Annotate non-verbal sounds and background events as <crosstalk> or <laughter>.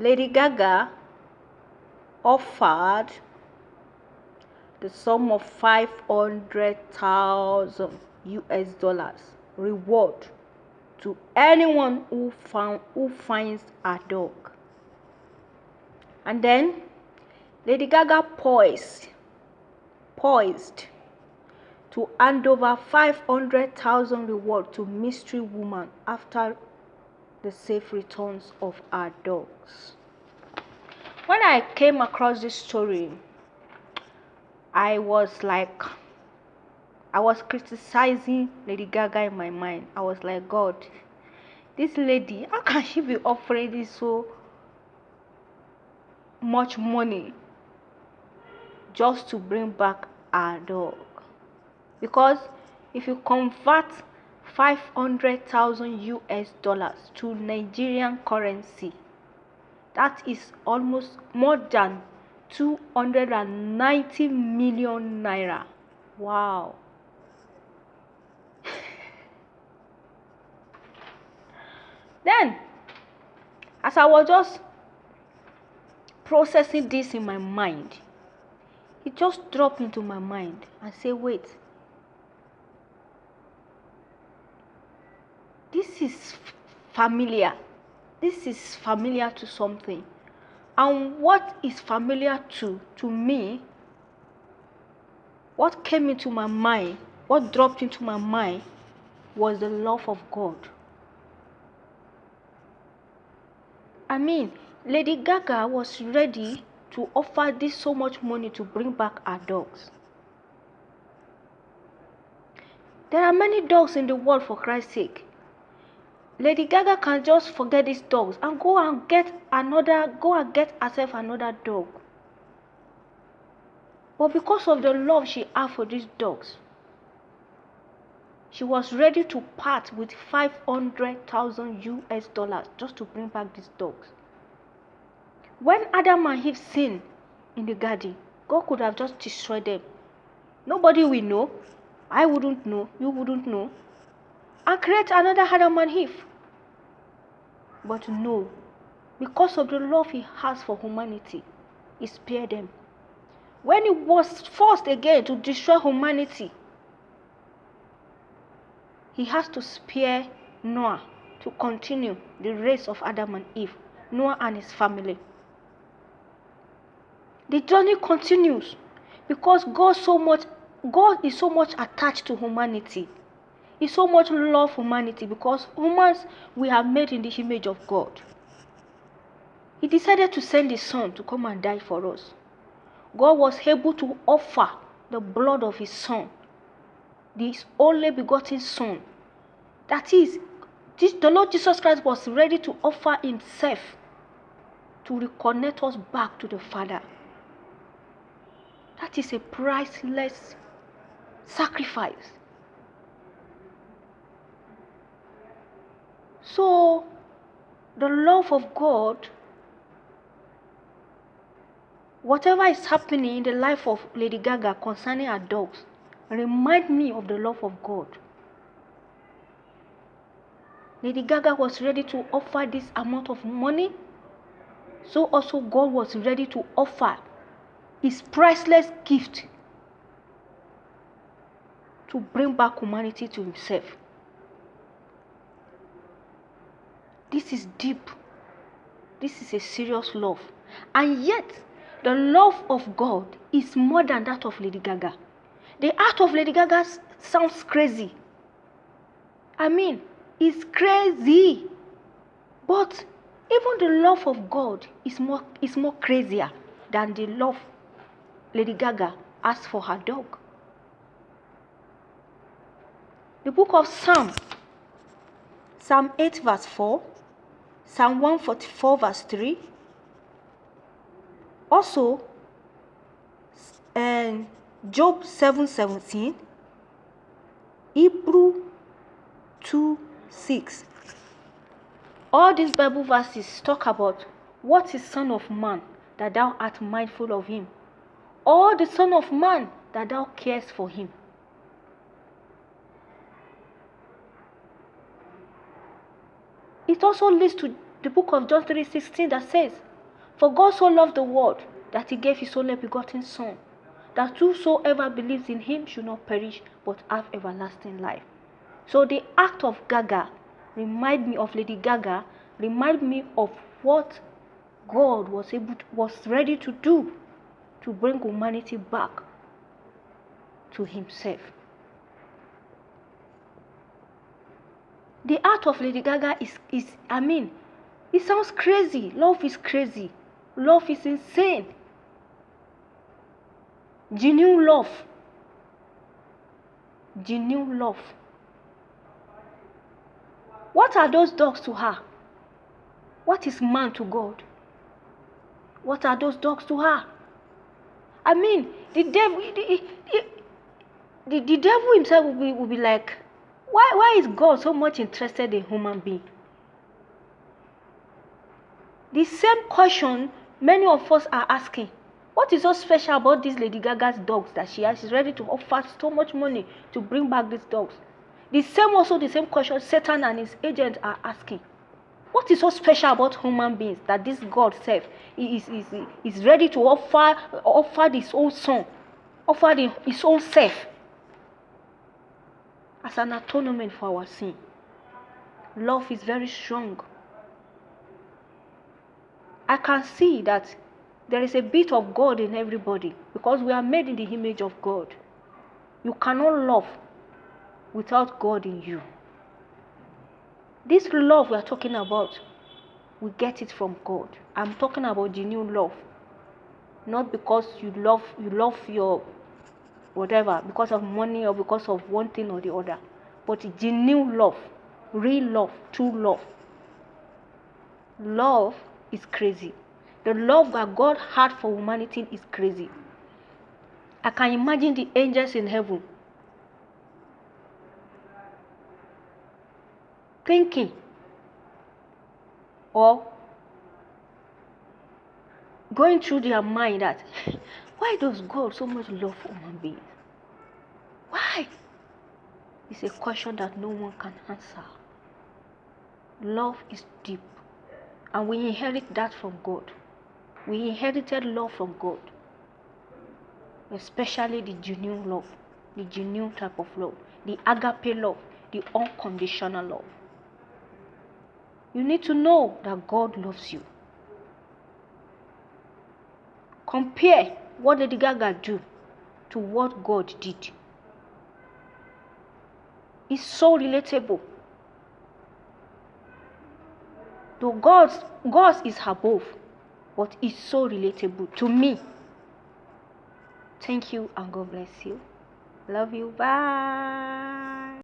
Lady Gaga offered the sum of 500,000 US dollars reward to anyone who found who finds a dog. And then Lady Gaga poised poised to hand over 500,000 reward to mystery woman after the safe returns of our dogs. When I came across this story, I was like, I was criticizing Lady Gaga in my mind. I was like, God, this lady, how can she be offering this so much money just to bring back our dog? Because if you convert 500,000 US dollars to Nigerian currency. That is almost more than 290 million naira. Wow. <laughs> then, as I was just processing this in my mind, it just dropped into my mind and say, wait, this is familiar. This is familiar to something. And what is familiar to to me, what came into my mind, what dropped into my mind was the love of God. I mean, Lady Gaga was ready to offer this so much money to bring back her dogs. There are many dogs in the world for Christ's sake. Lady Gaga can just forget these dogs and go and get another, go and get herself another dog. But because of the love she had for these dogs, she was ready to part with 500,000 US dollars just to bring back these dogs. When Adam and Eve sinned in the garden, God could have just destroyed them. Nobody will know. I wouldn't know. You wouldn't know. And create another Adam and Eve. But no, because of the love he has for humanity, he spared them. When he was forced again to destroy humanity, he has to spare Noah to continue the race of Adam and Eve, Noah and his family. The journey continues because God so much God is so much attached to humanity he so much love for humanity because humans we are made in the image of God. He decided to send his son to come and die for us. God was able to offer the blood of his son, this only begotten son. That is, this, the Lord Jesus Christ was ready to offer himself to reconnect us back to the Father. That is a priceless sacrifice. So, the love of God, whatever is happening in the life of Lady Gaga concerning her dogs, remind me of the love of God. Lady Gaga was ready to offer this amount of money, so also God was ready to offer his priceless gift to bring back humanity to himself. This is deep. This is a serious love. And yet, the love of God is more than that of Lady Gaga. The art of Lady Gaga sounds crazy. I mean, it's crazy. But even the love of God is more, is more crazier than the love Lady Gaga has for her dog. The book of Psalm, Psalm 8, verse 4 Psalm 144 verse 3. Also, and Job 7 17. Hebrew 2 6. All these Bible verses talk about what is Son of Man that thou art mindful of him, or the Son of Man that thou cares for him. It also leads to the book of John 3:16 that says, For God so loved the world that he gave his only begotten Son, that whosoever believes in him should not perish but have everlasting life. So the act of Gaga remind me of Lady Gaga, remind me of what God was able to, was ready to do to bring humanity back to himself. The art of Lady Gaga is, is I mean, it sounds crazy. Love is crazy. Love is insane. Genuine love. Genuine love. What are those dogs to her? What is man to God? What are those dogs to her? I mean, the devil, the, the, the, the devil himself will be, will be like, why, why is God so much interested in human being? The same question many of us are asking. What is so special about this Lady Gaga's dogs that she has? She's ready to offer so much money to bring back these dogs. The same also the same question Satan and his agents are asking. What is so special about human beings that this God self is, is, is ready to offer offer his own son, offer the, his own self as an atonement for our sin. Love is very strong. I can see that there is a bit of God in everybody because we are made in the image of God. You cannot love without God in you. This love we are talking about, we get it from God. I'm talking about genuine love. Not because you love you love your whatever, because of money or because of one thing or the other. But genuine love, real love, true love. Love is crazy. The love that God had for humanity is crazy. I can imagine the angels in heaven thinking or going through their mind that <laughs> why does God so much love human beings? Why? It's a question that no one can answer. Love is deep, and we inherit that from God. We inherited love from God, especially the genuine love, the genuine type of love, the agape love, the unconditional love. You need to know that God loves you. Compare what Lady Gaga do to what God did. It's so relatable. Though God's God's is above, but it's so relatable to me. Thank you and God bless you. Love you. Bye.